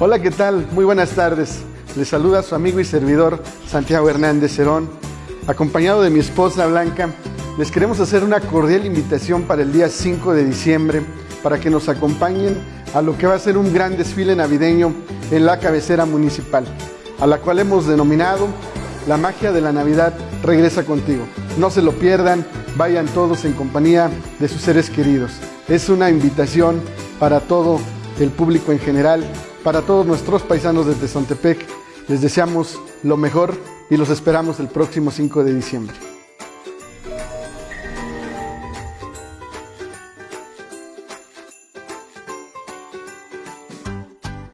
Hola, ¿qué tal? Muy buenas tardes. Les saluda su amigo y servidor Santiago Hernández Cerón. Acompañado de mi esposa Blanca, les queremos hacer una cordial invitación para el día 5 de diciembre para que nos acompañen a lo que va a ser un gran desfile navideño en la cabecera municipal, a la cual hemos denominado La magia de la Navidad regresa contigo. No se lo pierdan, vayan todos en compañía de sus seres queridos. Es una invitación para todo el público en general, para todos nuestros paisanos desde Sontepec. Les deseamos lo mejor y los esperamos el próximo 5 de diciembre.